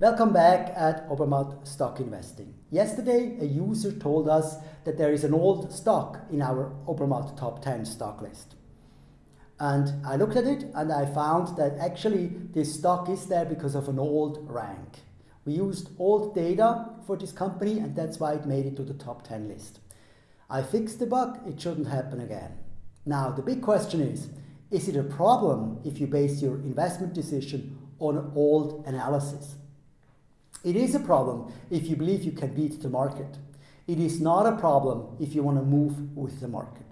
Welcome back at Obermatt Stock Investing. Yesterday, a user told us that there is an old stock in our Obermatt Top 10 stock list. And I looked at it and I found that actually this stock is there because of an old rank. We used old data for this company and that's why it made it to the top 10 list. I fixed the bug, it shouldn't happen again. Now the big question is, is it a problem if you base your investment decision on old analysis? It is a problem if you believe you can beat the market. It is not a problem if you want to move with the market.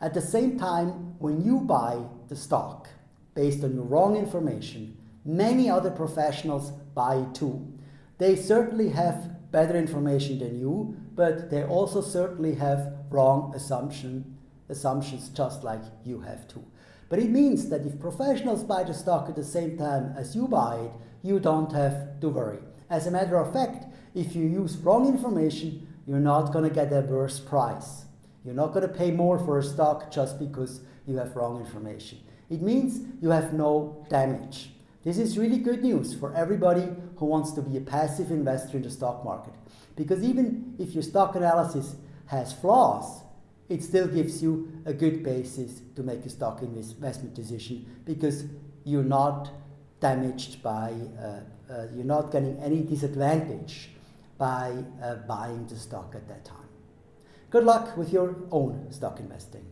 At the same time, when you buy the stock based on your wrong information, many other professionals buy too. They certainly have better information than you, but they also certainly have wrong assumption, assumptions just like you have too. But it means that if professionals buy the stock at the same time as you buy it, you don't have to worry. As a matter of fact, if you use wrong information, you're not going to get a worse price. You're not going to pay more for a stock just because you have wrong information. It means you have no damage. This is really good news for everybody who wants to be a passive investor in the stock market. Because even if your stock analysis has flaws, it still gives you a good basis to make a stock investment decision because you're not damaged by uh, uh, you're not getting any disadvantage by uh, buying the stock at that time. Good luck with your own stock investing.